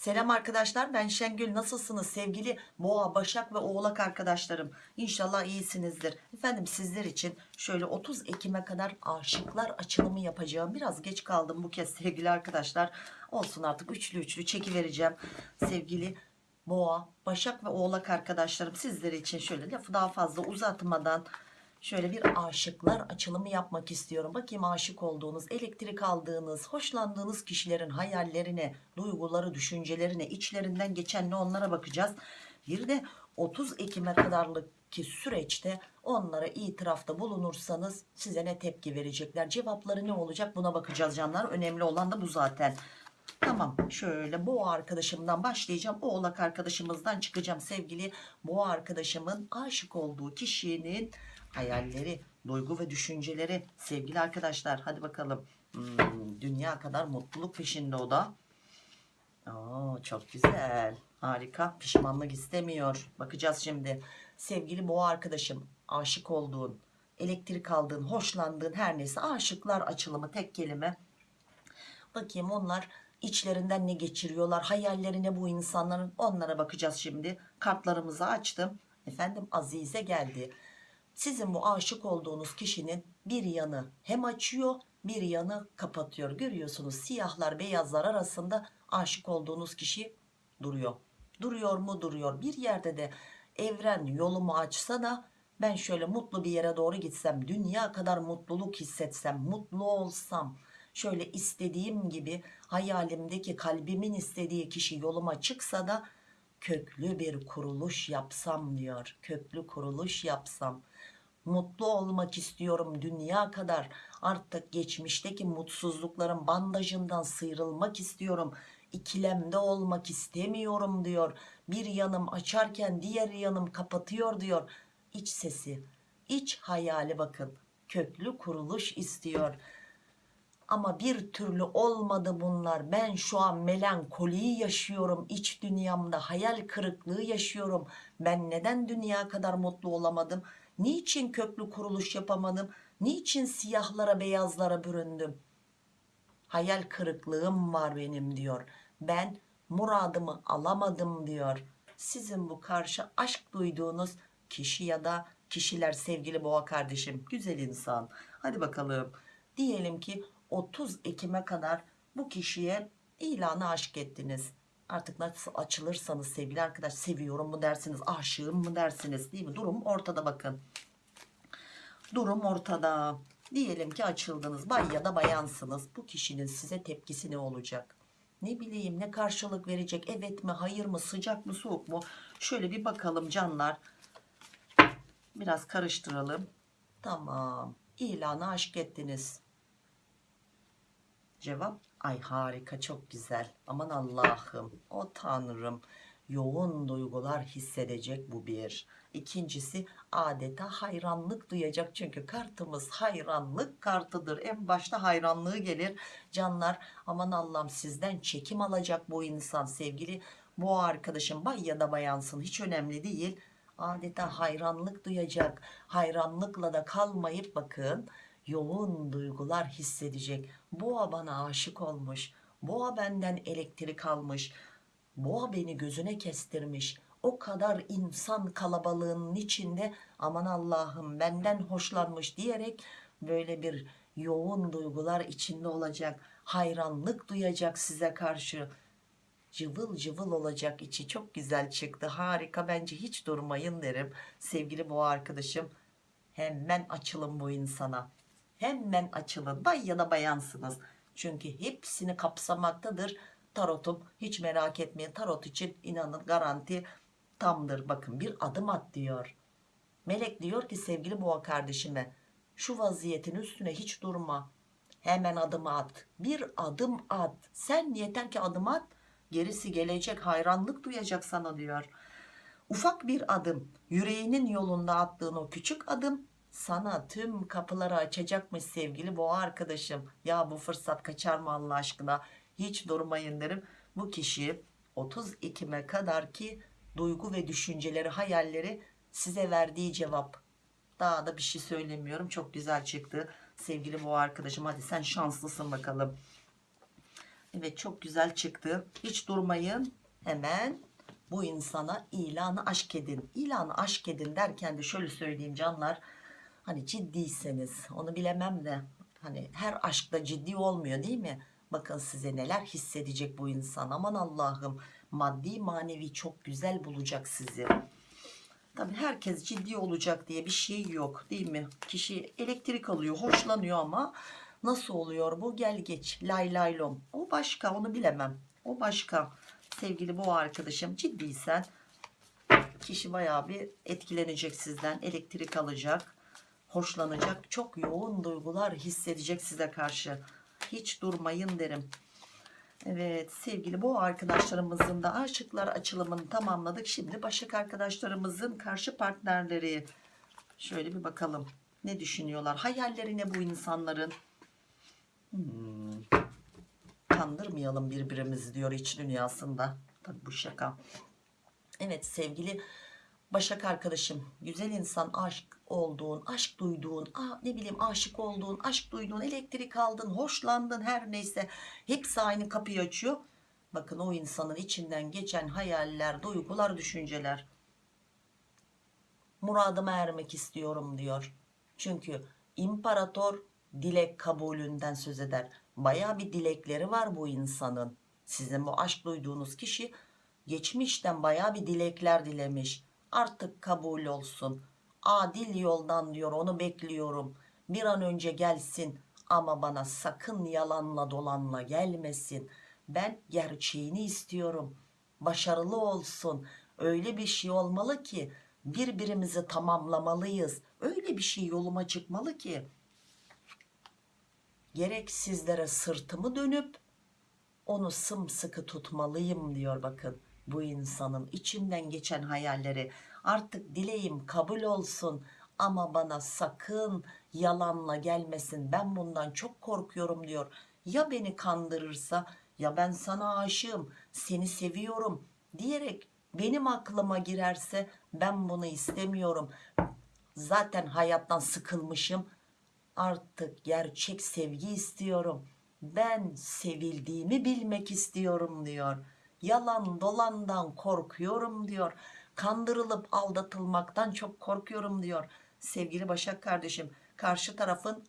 Selam arkadaşlar ben Şengül. Nasılsınız? Sevgili boğa başak ve oğlak arkadaşlarım. İnşallah iyisinizdir. Efendim sizler için şöyle 30 Ekim'e kadar aşıklar açılımı yapacağım. Biraz geç kaldım bu kez sevgili arkadaşlar. Olsun artık üçlü üçlü çeki vereceğim sevgili boğa başak ve oğlak arkadaşlarım sizler için şöyle lafı daha fazla uzatmadan Şöyle bir aşıklar açılımı yapmak istiyorum. Bakayım aşık olduğunuz, elektrik aldığınız, hoşlandığınız kişilerin hayallerine, duyguları, düşüncelerine, içlerinden geçen ne onlara bakacağız. Bir de 30 Ekim'e kadarlık ki süreçte onlara itirafta bulunursanız size ne tepki verecekler? Cevapları ne olacak? Buna bakacağız canlar. Önemli olan da bu zaten. Tamam şöyle boğa arkadaşımdan başlayacağım. Oğlak arkadaşımızdan çıkacağım sevgili boğa arkadaşımın aşık olduğu kişinin hayalleri, duygu ve düşünceleri. Sevgili arkadaşlar hadi bakalım. Hmm, dünya kadar mutluluk peşinde o da. Oo, çok güzel. Harika. Pişmanlık istemiyor. Bakacağız şimdi. Sevgili boğa arkadaşım aşık olduğun elektrik aldığın hoşlandığın her neyse aşıklar açılımı tek kelime. Bakayım onlar içlerinden ne geçiriyorlar hayallerine bu insanların? Onlara bakacağız şimdi. Kartlarımızı açtım. Efendim Azize geldi sizin bu aşık olduğunuz kişinin bir yanı hem açıyor bir yanı kapatıyor. Görüyorsunuz siyahlar beyazlar arasında aşık olduğunuz kişi duruyor. Duruyor mu? Duruyor. Bir yerde de evren yolumu açsa da ben şöyle mutlu bir yere doğru gitsem dünya kadar mutluluk hissetsem mutlu olsam şöyle istediğim gibi hayalimdeki kalbimin istediği kişi yoluma çıksa da köklü bir kuruluş yapsam diyor. Köklü kuruluş yapsam mutlu olmak istiyorum dünya kadar. Artık geçmişteki mutsuzlukların bandajından sıyrılmak istiyorum. İkilemde olmak istemiyorum diyor. Bir yanım açarken diğer yanım kapatıyor diyor. İç sesi iç hayali bakın. Köklü kuruluş istiyor. Ama bir türlü olmadı bunlar. Ben şu an melankoliyi yaşıyorum. İç dünyamda hayal kırıklığı yaşıyorum. Ben neden dünya kadar mutlu olamadım niçin köklü kuruluş yapamadım? Niçin siyahlara beyazlara büründüm? Hayal kırıklığım var benim diyor. Ben muradımı alamadım diyor. Sizin bu karşı aşk duyduğunuz kişi ya da kişiler sevgili boğa kardeşim güzel insan. Hadi bakalım. Diyelim ki 30 Ekim'e kadar bu kişiye ilanı aşk ettiniz. Artık nasıl açılırsanız sevgili arkadaş seviyorum mu dersiniz aşığım mı dersiniz değil mi? Durum ortada bakın durum ortada. Diyelim ki açıldınız bay ya da bayansınız. Bu kişinin size tepkisi ne olacak? Ne bileyim ne karşılık verecek? Evet mi hayır mı sıcak mı soğuk mu? Şöyle bir bakalım canlar. Biraz karıştıralım. Tamam. İlanı aşk ettiniz. Cevap ay harika çok güzel. Aman Allah'ım o tanrım. Yoğun duygular hissedecek bu bir ikincisi adeta hayranlık duyacak. Çünkü kartımız hayranlık kartıdır. En başta hayranlığı gelir. Canlar aman Allah'ım sizden çekim alacak bu insan sevgili. Bu arkadaşım bay ya da bayansın hiç önemli değil. Adeta hayranlık duyacak. Hayranlıkla da kalmayıp bakın yoğun duygular hissedecek. Boğa bana aşık olmuş. Boğa benden elektrik almış. Boğa beni gözüne kestirmiş o kadar insan kalabalığının içinde aman Allah'ım benden hoşlanmış diyerek böyle bir yoğun duygular içinde olacak hayranlık duyacak size karşı. Cıvıl cıvıl olacak içi. Çok güzel çıktı. Harika. Bence hiç durmayın derim. Sevgili boğa arkadaşım hemen açılın bu insana. Hemen açılın. Bay ya da bayansınız. Çünkü hepsini kapsamaktadır. Tarotum hiç merak etmeyin. Tarot için inanın garanti tamdır bakın bir adım at diyor. Melek diyor ki sevgili boğa kardeşime şu vaziyetin üstüne hiç durma. Hemen adım at. Bir adım at. Sen yeter ki adım at. Gerisi gelecek hayranlık duyacak sana diyor. Ufak bir adım yüreğinin yolunda attığın o küçük adım sana tüm kapıları açacakmış sevgili boğa arkadaşım. Ya bu fırsat kaçar mı Allah aşkına? Hiç durmayın derim. Bu kişi 30 Ekim'e kadar ki duygu ve düşünceleri hayalleri size verdiği cevap daha da bir şey söylemiyorum çok güzel çıktı sevgili boğa arkadaşım hadi sen şanslısın bakalım Evet çok güzel çıktı. Hiç durmayın. Hemen bu insana ilanı aşk edin. İlanı aşk edin derken de şöyle söyleyeyim canlar. Hani ciddiyseniz onu bilemem de hani her aşkta ciddi olmuyor değil mi? Bakın size neler hissedecek bu insan. Aman Allah'ım maddi manevi çok güzel bulacak sizi. Tabii herkes ciddi olacak diye bir şey yok değil mi? Kişi elektrik alıyor, hoşlanıyor ama nasıl oluyor bu? Gel geç, lay lay lom. O başka, onu bilemem. O başka. Sevgili bu arkadaşım ciddiysen kişi bayağı bir etkilenecek sizden, elektrik alacak, hoşlanacak, çok yoğun duygular hissedecek size karşı. Hiç durmayın derim. Evet sevgili bu arkadaşlarımızın da aşıklar açılımını tamamladık. Şimdi Başak arkadaşlarımızın karşı partnerleri. Şöyle bir bakalım. Ne düşünüyorlar? Hayalleri ne bu insanların? Hmm. Kandırmayalım birbirimizi diyor iç dünyasında. Tabii bu şaka. Evet sevgili Başak arkadaşım, güzel insan aşk olduğun, aşk duyduğun, ne bileyim aşık olduğun, aşk duyduğun, elektrik aldın, hoşlandın her neyse hepsi aynı kapıyı açıyor. Bakın o insanın içinden geçen hayaller, duygular, düşünceler. Muradıma ermek istiyorum diyor. Çünkü imparator dilek kabulünden söz eder. Baya bir dilekleri var bu insanın. Sizin bu aşk duyduğunuz kişi geçmişten baya bir dilekler dilemiş artık kabul olsun adil yoldan diyor onu bekliyorum. Bir an önce gelsin ama bana sakın yalanla dolanla gelmesin. Ben gerçeğini istiyorum. Başarılı olsun. Öyle bir şey olmalı ki birbirimizi tamamlamalıyız. Öyle bir şey yoluma çıkmalı ki gerek sizlere sırtımı dönüp onu sımsıkı tutmalıyım diyor bakın bu insanın içinden geçen hayalleri artık dileğim kabul olsun ama bana sakın yalanla gelmesin. Ben bundan çok korkuyorum diyor. Ya beni kandırırsa? Ya ben sana aşığım seni seviyorum diyerek benim aklıma girerse ben bunu istemiyorum. Zaten hayattan sıkılmışım. Artık gerçek sevgi istiyorum. Ben sevildiğimi bilmek istiyorum diyor. Yalan dolandan korkuyorum diyor kandırılıp aldatılmaktan çok korkuyorum diyor sevgili Başak kardeşim. Karşı tarafın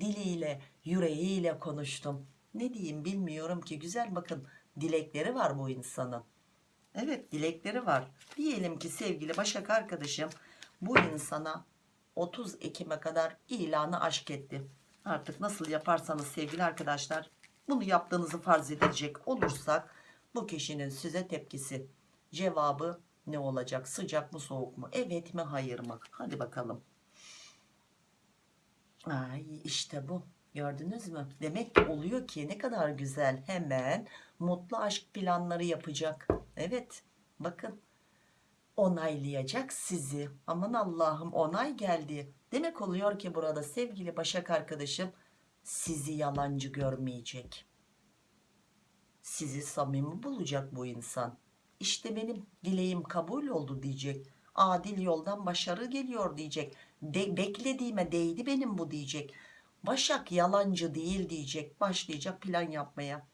diliyle yüreğiyle konuştum. Ne diyeyim bilmiyorum ki. Güzel bakın dilekleri var bu insanın. Evet dilekleri var. Diyelim ki sevgili Başak arkadaşım bu insana 30 Ekim'e kadar ilanı aşk etti. Artık nasıl yaparsanız sevgili arkadaşlar bunu yaptığınızı farz edecek olursak bu kişinin size tepkisi. Cevabı ne olacak? Sıcak mı soğuk mu? Evet mi hayır mı? Hadi bakalım. Ay işte bu. Gördünüz mü? Demek ki oluyor ki ne kadar güzel. Hemen mutlu aşk planları yapacak. Evet bakın. Onaylayacak sizi. Aman Allah'ım onay geldi. Demek oluyor ki burada sevgili Başak arkadaşım sizi yalancı görmeyecek. Sizi samimi bulacak bu insan işte benim dileğim kabul oldu diyecek. Adil yoldan başarı geliyor diyecek. De, beklediğime değdi benim bu diyecek. Başak yalancı değil diyecek. Başlayacak plan yapmaya.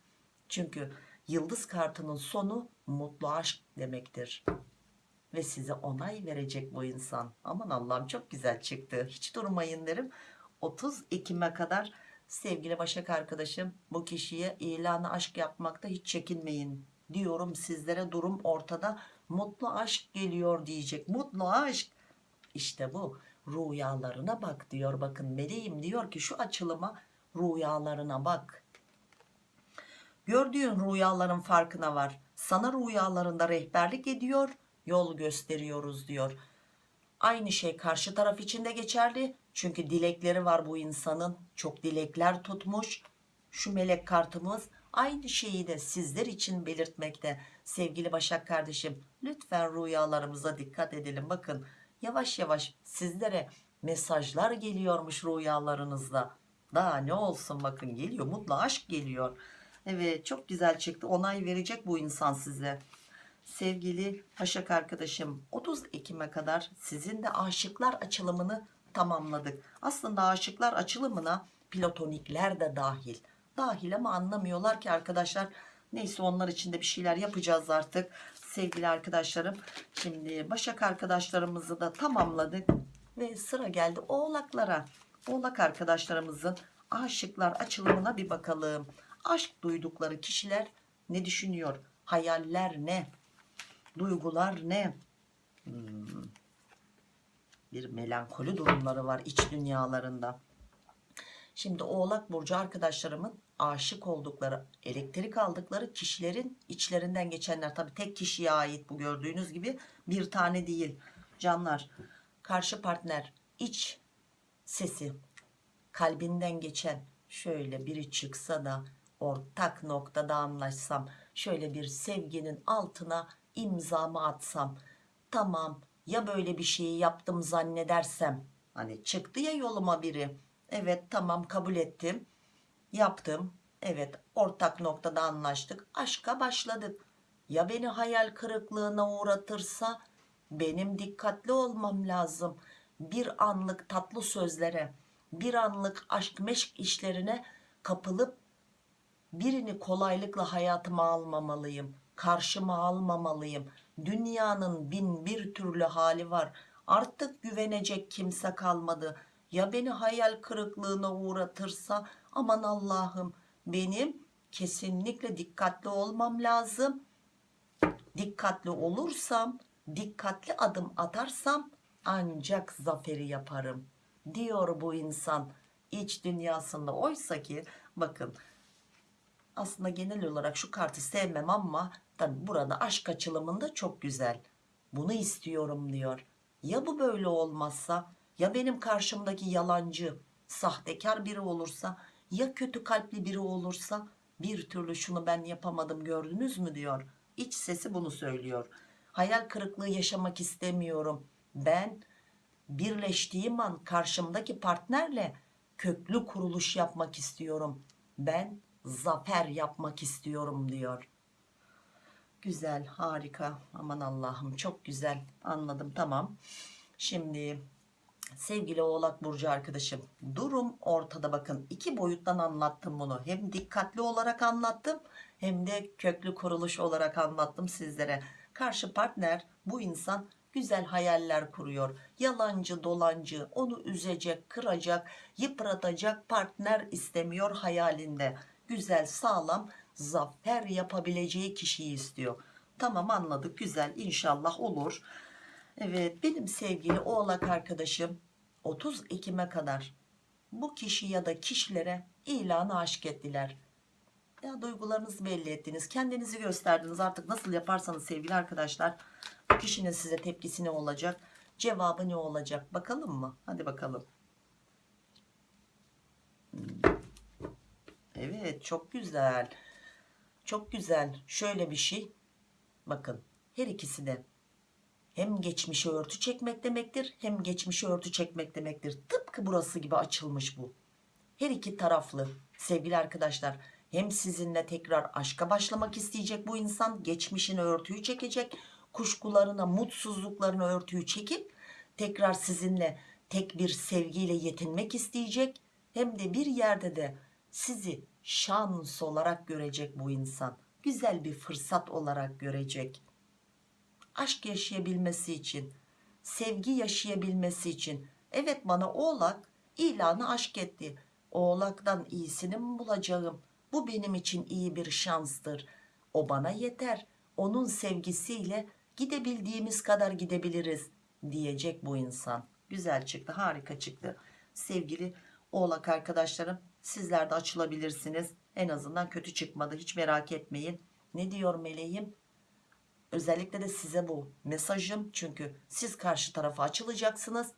Çünkü yıldız kartının sonu mutlu aşk demektir. Ve size onay verecek bu insan. Aman Allah'ım çok güzel çıktı. Hiç durmayın derim. 30 Ekim'e kadar sevgili Başak arkadaşım bu kişiye ilanı aşk yapmakta hiç çekinmeyin diyorum sizlere durum ortada. Mutlu aşk geliyor diyecek. Mutlu aşk işte bu rüyalarına bak diyor. Bakın meleğim diyor ki şu açılıma rüyalarına bak. Gördüğün rüyaların farkına var. Sana rüyalarında rehberlik ediyor yol gösteriyoruz diyor. Aynı şey karşı taraf için de geçerli. Çünkü dilekleri var bu insanın. Çok dilekler tutmuş. Şu melek kartımız aynı şeyi de sizler için belirtmekte. Sevgili Başak kardeşim lütfen rüyalarımıza dikkat edelim. Bakın yavaş yavaş sizlere mesajlar geliyormuş rüyalarınızda. Daha ne olsun bakın geliyor mutlu aşk geliyor. Evet çok güzel çıktı. Onay verecek bu insan size. Sevgili Başak arkadaşım 30 Ekim'e kadar sizin de aşıklar açılımını tamamladık. Aslında aşıklar açılımına platonikler de dahil dahil ama anlamıyorlar ki arkadaşlar. Neyse onlar için de bir şeyler yapacağız artık. Sevgili arkadaşlarım şimdi Başak arkadaşlarımızı da tamamladık ve sıra geldi oğlaklara. Oğlak arkadaşlarımızın aşıklar açılımına bir bakalım. Aşk duydukları kişiler ne düşünüyor? Hayaller ne? Duygular ne? Hmm. bir melankoli durumları var iç dünyalarında. Şimdi oğlak burcu arkadaşlarımın aşık oldukları elektrik aldıkları kişilerin içlerinden geçenler. Tabi tek kişiye ait bu gördüğünüz gibi bir tane değil. Canlar karşı partner iç sesi kalbinden geçen şöyle biri çıksa da ortak noktada anlaşsam şöyle bir sevginin altına imzamı atsam tamam ya böyle bir şeyi yaptım zannedersem hani çıktı ya yoluma biri. Evet tamam kabul ettim yaptım. Evet ortak noktada anlaştık. Aşka başladık ya beni hayal kırıklığına uğratırsa? Benim dikkatli olmam lazım. Bir anlık tatlı sözlere bir anlık aşk meşk işlerine kapılıp birini kolaylıkla hayatıma almamalıyım karşıma almamalıyım. Dünyanın bin bir türlü hali var. Artık güvenecek kimse kalmadı ya beni hayal kırıklığına uğratırsa? Aman Allah'ım benim kesinlikle dikkatli olmam lazım. Dikkatli olursam dikkatli adım atarsam ancak zaferi yaparım diyor bu insan. İç dünyasında oysa ki bakın aslında genel olarak şu kartı sevmem ama tabi burada aşk açılımında çok güzel. Bunu istiyorum diyor. Ya bu böyle olmazsa ya benim karşımdaki yalancı sahtekar biri olursa ya kötü kalpli biri olursa bir türlü şunu ben yapamadım gördünüz mü diyor. İç sesi bunu söylüyor. Hayal kırıklığı yaşamak istemiyorum. Ben birleştiğim an karşımdaki partnerle köklü kuruluş yapmak istiyorum. Ben zafer yapmak istiyorum diyor. Güzel harika. Aman Allah'ım çok güzel. Anladım tamam. Şimdi sevgili oğlak burcu arkadaşım durum ortada bakın. İki boyuttan anlattım bunu. Hem dikkatli olarak anlattım hem de köklü kuruluş olarak anlattım sizlere. Karşı partner bu insan güzel hayaller kuruyor. Yalancı dolancı onu üzecek kıracak yıpratacak partner istemiyor hayalinde. Güzel sağlam zafer yapabileceği kişiyi istiyor. Tamam anladık. Güzel inşallah olur evet benim sevgili oğlak arkadaşım 30 Ekim'e kadar bu kişi ya da kişilere ilanı aşk ettiler. Ya duygularınızı belli ettiniz kendinizi gösterdiniz. Artık nasıl yaparsanız sevgili arkadaşlar bu kişinin size tepkisi ne olacak cevabı ne olacak? Bakalım mı? Hadi bakalım. Evet çok güzel. Çok güzel. Şöyle bir şey. Bakın her ikisi de hem geçmişi örtü çekmek demektir hem geçmişi örtü çekmek demektir. Tıpkı burası gibi açılmış bu. Her iki taraflı. Sevgili arkadaşlar hem sizinle tekrar aşka başlamak isteyecek bu insan geçmişini örtüyü çekecek kuşkularına mutsuzluklarını örtüyü çekip tekrar sizinle tek bir sevgiyle yetinmek isteyecek. Hem de bir yerde de sizi şans olarak görecek bu insan. Güzel bir fırsat olarak görecek aşk yaşayabilmesi için sevgi yaşayabilmesi için. Evet bana oğlak ilanı aşk etti. Oğlaktan iyisini mi bulacağım? Bu benim için iyi bir şanstır. O bana yeter. Onun sevgisiyle gidebildiğimiz kadar gidebiliriz diyecek bu insan. Güzel çıktı harika çıktı. Sevgili oğlak arkadaşlarım sizler de açılabilirsiniz. En azından kötü çıkmadı hiç merak etmeyin. Ne diyor meleğim özellikle de size bu mesajım. Çünkü siz karşı tarafa açılacaksınız.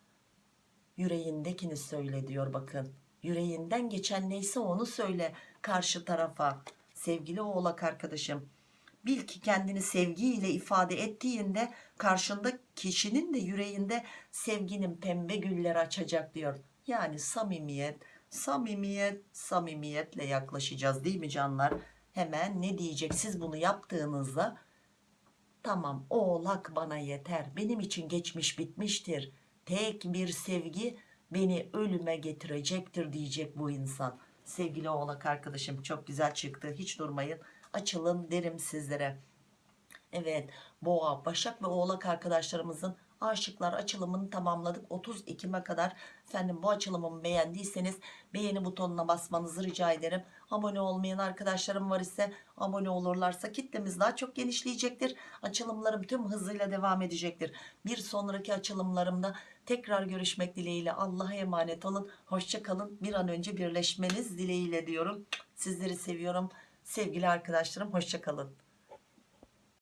Yüreğindekini söyle diyor bakın. Yüreğinden geçen neyse onu söyle karşı tarafa. Sevgili oğlak arkadaşım bil ki kendini sevgiyle ifade ettiğinde karşında kişinin de yüreğinde sevginin pembe güller açacak diyor. Yani samimiyet samimiyet samimiyetle yaklaşacağız değil mi canlar? Hemen ne diyecek? Siz bunu yaptığınızda tamam oğlak bana yeter. Benim için geçmiş bitmiştir. Tek bir sevgi beni ölüme getirecektir diyecek bu insan. Sevgili oğlak arkadaşım çok güzel çıktı. Hiç durmayın. Açılın derim sizlere. Evet boğa başak ve oğlak arkadaşlarımızın aşıklar açılımını tamamladık. 30 Ekim'e kadar efendim bu açılımımı beğendiyseniz beğeni butonuna basmanızı rica ederim. Abone olmayan arkadaşlarım var ise abone olurlarsa kitlemiz daha çok genişleyecektir. Açılımlarım tüm hızıyla devam edecektir. Bir sonraki açılımlarımda tekrar görüşmek dileğiyle Allah'a emanet olun. Hoşça kalın. Bir an önce birleşmeniz dileğiyle diyorum. Sizleri seviyorum. Sevgili arkadaşlarım hoşça kalın